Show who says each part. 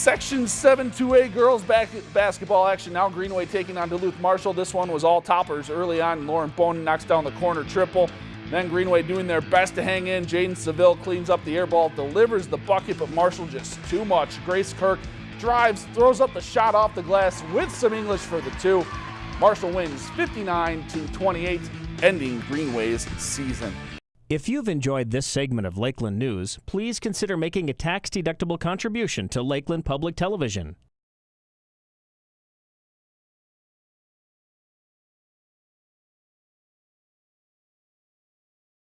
Speaker 1: Section 7-2A girls back basketball action now. Greenway taking on Duluth Marshall. This one was all toppers early on. Lauren Bonin knocks down the corner triple. Then Greenway doing their best to hang in. Jaden Seville cleans up the air ball, delivers the bucket, but Marshall just too much. Grace Kirk drives, throws up the shot off the glass with some English for the two. Marshall wins 59 to 28, ending Greenway's season.
Speaker 2: If you've enjoyed this segment of Lakeland News, please consider making a tax-deductible contribution to Lakeland Public Television.